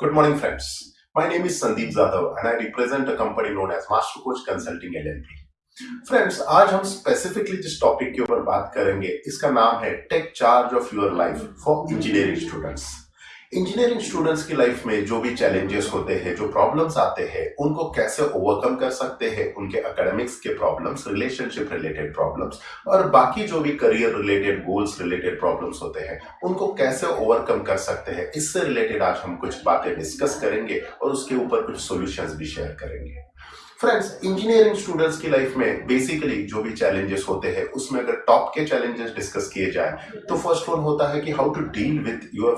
Good morning, friends. My name is Sandeep Zadav and I represent a company known as Master Coach Consulting LLP. Friends आज हम specifically जिस topic के ऊपर बात करेंगे इसका नाम है take charge of your life for engineering students engineering students की लाइफ में जो भी चैलेंजेस होते हैं, जो प्रॉब्लम्स आते हैं, उनको कैसे ओवरकम कर सकते हैं? उनके एकेडमिक्स के प्रॉब्लम्स रिलेशनशिप रिलेटेड प्रॉब्लम्स और बाकी जो भी career related goals related problems होते हैं, उनको कैसे ओवरकम कर सकते हैं? इससे रिलेटेड आज हम कुछ बातें डिस्कस करेंगे और उसके ऊपर कुछ सोल्यूशंस भी शेयर करेंगे। फ्रेंड्स इंजीनियरिंग स्टूडेंट्स की लाइफ में बेसिकली जो भी चैलेंजेस होते हैं, उसमें अगर टॉप के चैलेंजेस डिस्कस किए जाए तो फ़र्स्ट वन होता है कि how to deal with your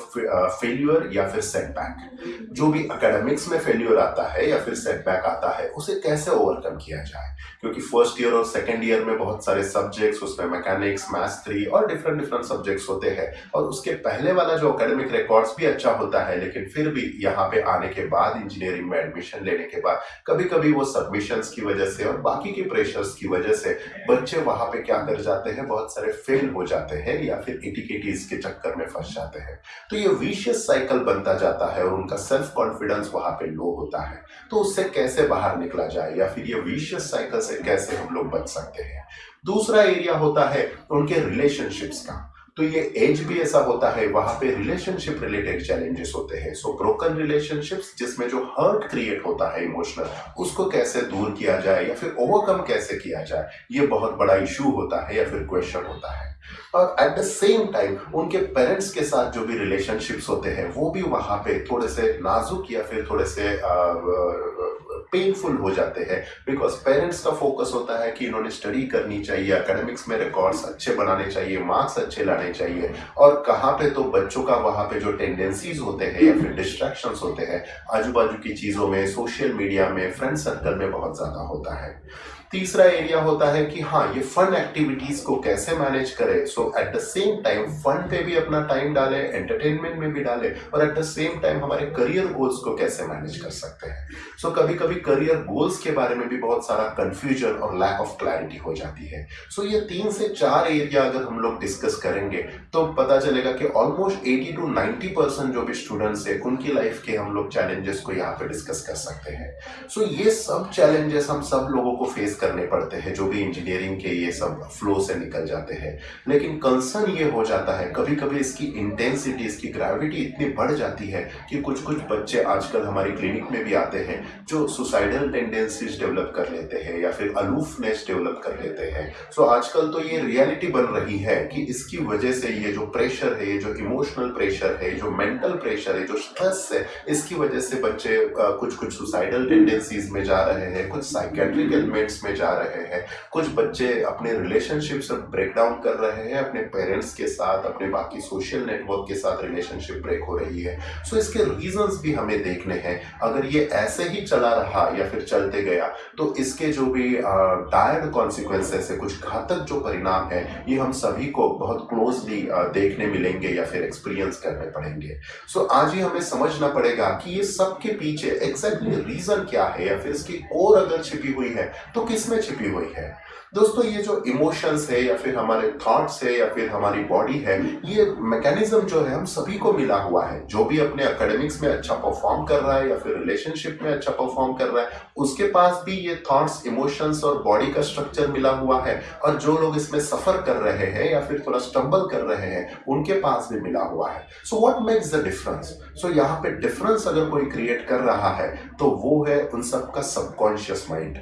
failure या फिर सेटबैक जो भी एकेडमिक्स में फेल्यूर आता है या फिर सेटबैक आता है, उसे कैसे ओवरकम किया जाए? क्योंकि फ़र्स्ट ईयर और सेकेंड ईयर में बहुत सारे सब्जेक्ट्स उसमें मैकेनिक्स मैथ्स थ्री और डिफरेंट डिफरेंट सब्जेक्ट्स होते हैं। और उसके पहले वाला जो अकेडमिक रिकॉर्ड्स भी अच्छा होता है, लेकिन फिर भी यहाँ पे आने के बाद इंजीनियरिंग में एडमिशन लेने के बाद कभी कभी वो सब सबमिशंस की वजह से और बाकी के प्रेशर्स की वजह से बच्चे वहाँ पे क्या कर जाते हैं, बहुत सारे फेल हो जाते हैं या फिर इटिकेटीज के चक्कर में फंस जाते हैं। तो ये विशियस साइकिल बनता जाता है और उनका सेल्फ कॉन्फिडेंस वहाँ पे लो होता है। तो उससे कैसे बाहर निकला जाए या फिर ये विशियस साइकिल से कैसे हम लोग बच सकते हैं? दूसरा एरिया होता है उनके रिलेशनशिप्स का। तो ये एज भी ऐसा होता है, वहाँ पे रिलेशनशिप रिलेटेड चैलेंजेस होते हैं। सो ब्रोकन रिलेशनशिप्स जिसमें जो हर्ट क्रिएट होता है इमोशनल उसको कैसे दूर किया जाए या फिर ओवरकम कैसे किया जाए, ये बहुत बड़ा इशू होता है या फिर क्वेश्चन होता है। और एट द सेम टाइम उनके पेरेंट्स के साथ जो भी रिलेशनशिप्स होते हैं, वो भी वहाँ पे थोड़े से नाजुक या फिर थोड़े से पेनफुल हो जाते हैं बिकॉज़ पेरेंट्स का फोकस होता है कि इन्होंने स्टडी करनी चाहिए एकेडमिक्स में रिकॉर्ड्स अच्छे बनाने चाहिए मार्क्स अच्छे लाने चाहिए। और कहाँ पे तो बच्चों का, वहाँ पे जो टेंडेंसीज होते हैं या फिर डिस्ट्रैक्शंस होते हैं आजू बाजू की चीज़ों में सोशल मीडिया में फ्रेंड सर्कल में बहुत ज़्यादा होता है। तीसरा एरिया होता है कि हाँ ये फन एक्टिविटीज़ को कैसे मैनेज करें? So at the same time fun पे भी अपना टाइम डाले एंटरटेनमेंट में भी डाले और एट द सेम टाइम हमारे करियर गोल्स को कैसे मैनेज कर सकते हैं? सो so, कभी कभी करियर गोल्स के बारे में भी बहुत सारा कंफ्यूजन और लैक ऑफ़ क्लैरिटी हो जाती है। सो so, ये तीन से चार एरिया अगर हम लोग डिस्कस करेंगे तो पता चलेगा कि almost eighty two ninety percent जो भी स्टूडेंट्स है उनकी लाइफ के हम लोग चैलेंजेस को यहाँ पे डिस्कस कर सकते हैं। सो so, ये सब चैलेंजेस हम सब लोगों को फेस करने पड़ते हैं, जो भी इंजीनियरिंग के ये सब फ्लो से निकल जाते हैं। लेकिन कंसर्न ये हो जाता है कभी कभी इसकी इंटेंसिटी इसकी ग्रेविटी इतनी बढ़ जाती है कि कुछ कुछ बच्चे आजकल हमारी क्लिनिक में भी आते हैं, जो सुसाइडल टेंडेंसीज डेवलप कर लेते हैं या फिर अलूफनेस डेवलप कर लेते हैं। सो आजकल तो ये रियलिटी बन रही है कि इसकी वजह से ये जो प्रेशर है, ये जो इमोशनल प्रेशर है, जो मेंटल प्रेशर है, जो स्ट्रेस है, इसकी वजह से बच्चे कुछ कुछ सुसाइडल टेंडेंसीज में जा रहे हैं, कुछ साइकेट्रिक एलिमेंट्स में जा रहे हैं। कुछ बच्चे अपने रिलेशनशिप से ब्रेक डाउन कर रहे हैं अपने पेरेंट्स के साथ अपने बाकी सोशल नेटवर्क के साथ रिलेशनशिप ब्रेक हो रही है। सो so, इसके रीजंस भी हमें देखने हैं। अगर ये ऐसे ही चला रहा या फिर चलते गया तो इसके जो भी डायर्ड कॉन्सिक्वेंसेस है कुछ घातक जो परिणाम है ये हम सभी को बहुत क्लोजली देखने मिलेंगे या फिर एक्सपीरियंस करने पड़ेंगे। सो so, आज ही हमें समझना पड़ेगा कि ये सब के पीछे एग्जैक्टली रीजन क्या है या फिर इसकी कोर अगर छिपी हुई है तो किसमें छिपी हुई है। दोस्तों, ये जो इमोशंस है या फिर हमारे थॉट्स है या फिर हमारी बॉडी है, ये मैकेनिज्म जो है, हम सभी को मिला हुआ है। जो भी अपने एकेडमिक्स में अच्छा परफॉर्म कर रहा है या फिर रिलेशनशिप में अच्छा परफॉर्म कर रहा है, उसके पास भी ये थॉट्स इमोशंस और बॉडी का स्ट्रक्चर मिला हुआ है। और जो लोग इसमें सफ़र कर रहे हैं या फिर थोड़ा स्टम्बल कर रहे हैं, उनके पास भी मिला हुआ है। So what makes the difference so यहाँ पे डिफरेंस अगर कोई क्रिएट कर रहा है तो वो है उन सबका सबकॉन्शियस माइंड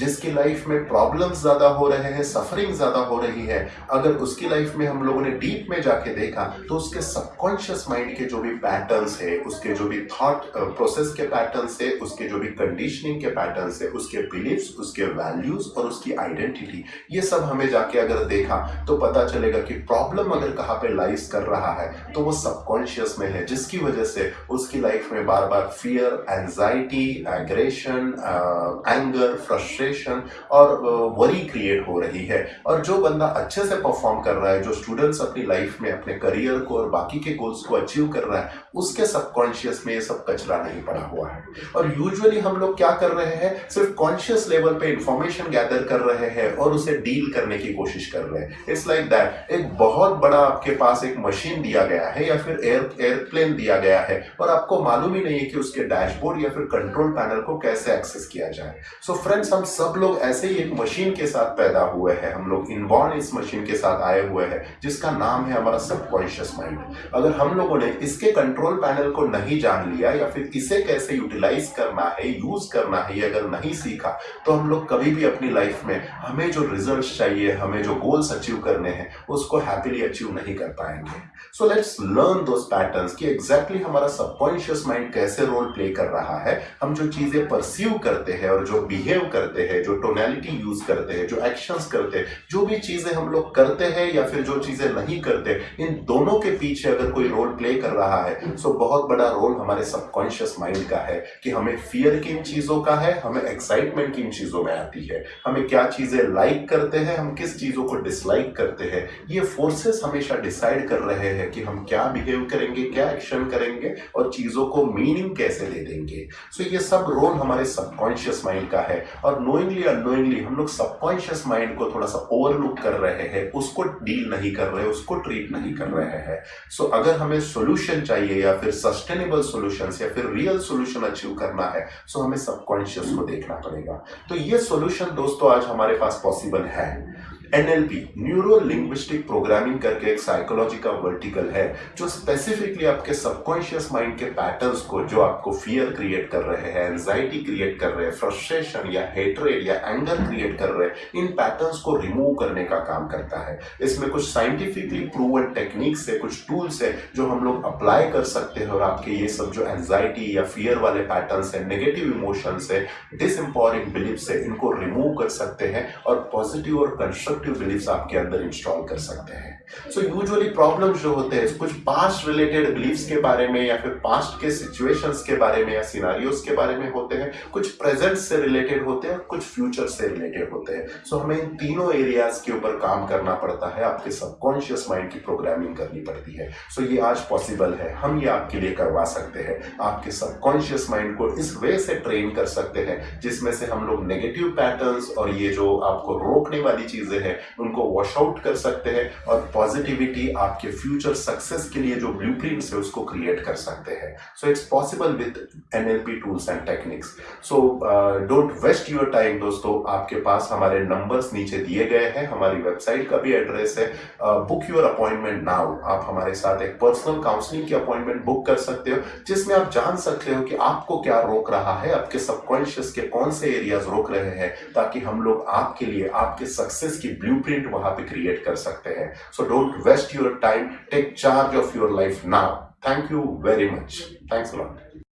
जिसकी लाइफ में प्रॉब्लम्स ज़्यादा हो रहे हैं सफरिंग ज़्यादा हो रही है, अगर उसकी लाइफ में हम लोगों ने डीप में जाके देखा तो उसके सबकॉन्शियस माइंड के जो भी पैटर्न्स है, उसके जो भी थॉट प्रोसेस के पैटर्न्स है, उसके जो भी कंडीशनिंग के पैटर्न्स है, उसके बिलीव्स उसके वैल्यूज़ और उसकी आइडेंटिटी ये सब हमें जाके अगर देखा तो पता चलेगा कि प्रॉब्लम अगर कहाँ पे लाइज कर रहा है तो वो सबकॉन्शियस में है, जिसकी वजह से उसकी लाइफ में बार बार fear anxiety aggression anger frustration frustration और वरी क्रिएट हो रही है। और जो बंदा अच्छे से परफॉर्म कर रहा है, जो स्टूडेंट्स अपनी लाइफ में, अपने करियर को और बाकी के गोल्स को अचीव कर रहा है, उसके सबकॉन्शियस में ये सब कचरा नहीं पड़ा हुआ है। और यूजुअली हम लोग क्या कर रहे हैं, सिर्फ़ कॉन्शियस लेवल पे इंफॉर्मेशन गैदर कर रहे हैं और उसे डील करने की कोशिश कर रहे हैं। इट्स लाइक दैट एक बहुत बड़ा आपके पास एक मशीन दिया गया है या फिर एयर एयरप्लेन दिया गया है और आपको मालूम ही नहीं है कि उसके डैशबोर्ड या फिर कंट्रोल पैनल को कैसे एक्सेस किया जाए। सो so फ्रेंड्स हम सब लोग ऐसे ही एक मशीन के साथ पैदा हुए हैं। हम लोग इनबॉर्न इस मशीन के साथ आए हुए हैं, जिसका नाम है हमारा सबकॉन्शियस माइंड अगर हम लोगों ने इसके कंट्रोल पैनल को नहीं जान लिया या फिर इसे कैसे यूटिलाइज करना है यूज़ करना है अगर नहीं सीखा तो हम लोग कभी भी अपनी लाइफ में हमें जो रिज़ल्ट चाहिए, हमें जो गोल्स अचीव करने हैं, उसको हैप्पीली अचीव नहीं कर पाएँगे। So let's learn those patterns कि एग्जैक्टली हमारा सबकॉन्शियस माइंड कैसे रोल प्ले कर रहा है। हम जो चीज़ें परसीव करते हैं और जो बिहेव करते हैं जो टोनैलिटी यूज़ करते हैं, जो एक्शंस करते हैं, जो भी चीज़ें हम लोग करते हैं या फिर जो चीज़ें नहीं करते, इन दोनों के पीछे अगर कोई रोल प्ले कर रहा है सो बहुत बड़ा रोल हमारे सबकॉन्शियस माइंड का है कि हमें फियर किन चीज़ों का है, हमें एक्साइटमेंट किन चीज़ों में आती है, हमें क्या चीज़ें लाइक करते हैं, हम किस चीज़ों को डिसलाइक करते हैं, ये फोर्सेस हमेशा डिसाइड कर रहे हैं कि हम क्या बिहेव करेंगे, क्या एक्शन करेंगे और चीज़ों को मीनिंग कैसे दे देंगे। सो so ये सब रोल हमारे सबकॉन्शियस माइंड का है और नोइंगली अनोइंगली हम लोग सबकॉन्शियस माइंड को थोड़ा सा ओवरलुक कर रहे हैं, उसको डील नहीं कर रहे, उसको ट्रीट नहीं कर रहे हैं। सो so, अगर हमें सोल्यूशन चाहिए या फिर सस्टेनेबल सोल्यूशन या फिर रियल सोल्यूशन अचीव करना है सो so हमें सबकॉन्शियस को देखना पड़ेगा। तो ये सोल्यूशन दोस्तों आज हमारे पास पॉसिबल है। एनएलपी न्यूरो लिंग्विस्टिक प्रोग्रामिंग करके एक साइकोलॉजी का वर्टिकल है, जो स्पेसिफिकली आपके सबकॉन्शियस माइंड के पैटर्न्स को, जो आपको फियर क्रिएट कर रहे हैं एंजाइटी क्रिएट कर रहे हैं फ्रस्ट्रेशन या हेटरेड या एंगर क्रिएट कर रहे हैं, इन पैटर्न्स को रिमूव करने का काम करता है। इसमें कुछ साइंटिफिकली प्रूवन टेक्निक्स है, कुछ टूल्स है, जो हम लोग अप्लाई कर सकते हैं और आपके ये सब जो एंजाइटी या फियर वाले पैटर्न्स है नेगेटिव इमोशंस है डिसम्पावरिंग बिलीफ है, इनको रिमूव कर सकते हैं और पॉजिटिव और कंस्ट्रक्टिव बिलीफ्स आपके अंदर इंस्टॉल कर सकते हैं। सो यूजुअली प्रॉब्लम्स जो होते हैं कुछ पास्ट रिलेटेड बिलीफ्स के बारे में या फिर पास्ट के सिचुएशंस के बारे में या सिनारियोस के बारे में होते हैं कुछ प्रेजेंट से रिलेटेड होते हैं कुछ फ्यूचर से रिलेटेड होते हैं। सो so, हमें इन तीनों एरियाज़ के ऊपर काम करना पड़ता है आपके सबकॉन्शियस माइंड की प्रोग्रामिंग करनी पड़ती है। सो so, ये आज पॉसिबल है हम ये आपके लिए करवा सकते हैं। आपके सबकॉन्शियस माइंड को इस वे से ट्रेन कर सकते हैं जिसमें से हम लोग नेगेटिव पैटर्न्स और ये जो आपको रोकने वाली चीज़ें हैं, उनको वॉश आउट कर सकते हैं और पॉजिटिविटी आपके फ्यूचर सक्सेस के लिए जो ब्लू है उसको क्रिएट कर सकते हैं। So it's possible with NLP tools and techniques so don't waste your time दोस्तों। आपके पास हमारे नंबर्स नीचे दिए गए हैं, हमारी वेबसाइट का भी एड्रेस है। बुक योर अपॉइंटमेंट नाउ आप हमारे साथ एक पर्सनल काउंसलिंग की अपॉइंटमेंट बुक कर सकते हो, जिसमें आप जान सकते हो कि आपको क्या रोक रहा है, आपके सबकॉन्शियस के कौन से एरियाज़ रोक रहे हैं, ताकि हम लोग आपके लिए, आपके सक्सेस की ब्लूप्रिंट वहाँ पे क्रिएट कर सकते हैं। So don't waste your time take charge of your life now thank you very much thanks lot